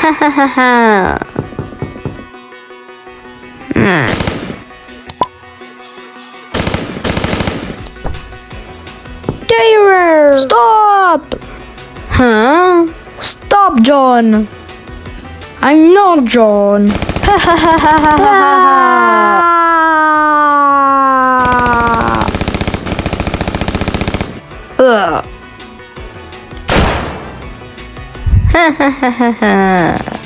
Ha ha ha ha. Hmm. Darer! Stop! Huh? Stop, John! I'm not John. Ha ha ha ha ha ha ha. Ugh. Ha ha ha ha ha.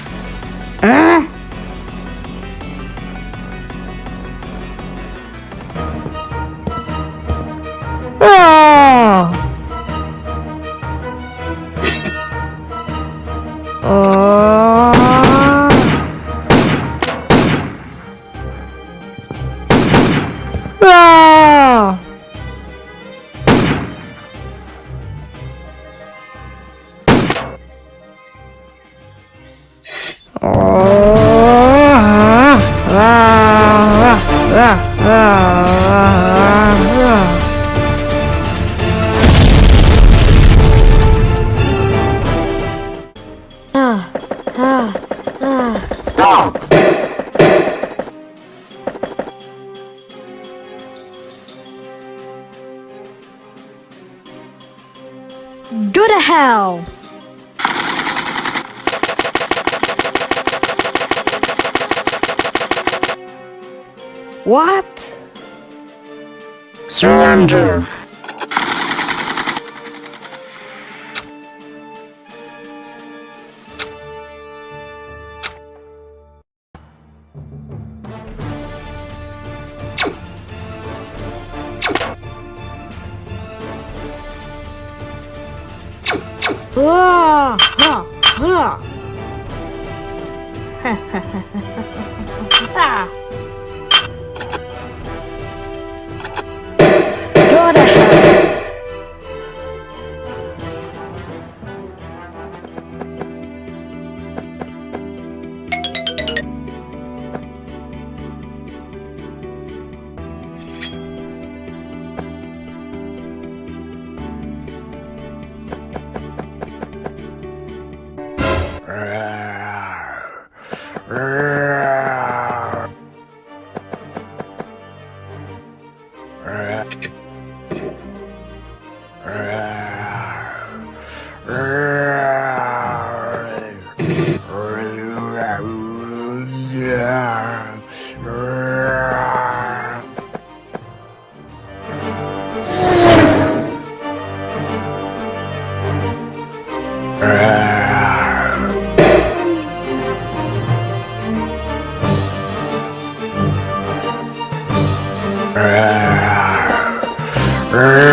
Go to hell! What? Surrender! Ah, ha, ha. Ah. Go to hell! Ah!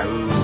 Ciao.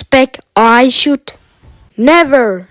Spec I should Never.